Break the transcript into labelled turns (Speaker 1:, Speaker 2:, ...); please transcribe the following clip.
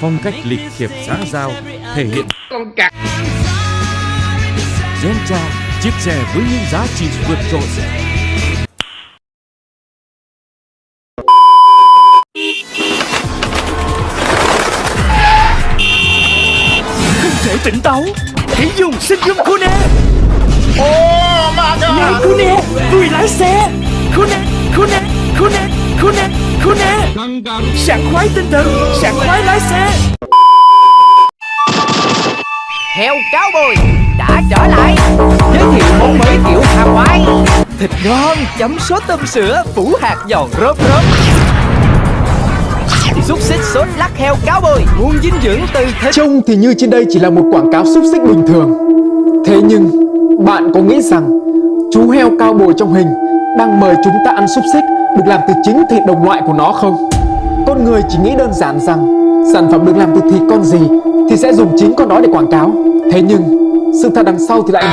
Speaker 1: Phong cách lịch thiệp xã giao thể hiện
Speaker 2: con cặc
Speaker 1: Gentra, chiếc xe với những giá trị vượt trội.
Speaker 3: Không thể tỉnh táo. Hãy dùng sinh dung Kune.
Speaker 2: Oh
Speaker 3: Này Kune Vui lái xe. Kune Kune Kune Kune Kune Sảng khoái tinh thần Sảng khoái lái xe.
Speaker 4: Heo cáo bồi đã trở lại. Giới thiệu món mới kiểu Hawaii Thịt ngon chấm sốt tôm sữa phủ hạt giòn rớp rớp. Xúc xích sốt lắc heo cáo bồi. Nguồn dinh dưỡng từ thịt.
Speaker 5: Trông thì như trên đây chỉ là một quảng cáo xúc xích bình thường. Thế nhưng bạn có nghĩ rằng chú heo cao bồi trong hình đang mời chúng ta ăn xúc xích được làm từ chính thịt đồng loại của nó không? Con người chỉ nghĩ đơn giản rằng, sản phẩm được làm từ thịt con gì thì sẽ dùng chính con đó để quảng cáo Thế nhưng, sự thật đằng sau thì lại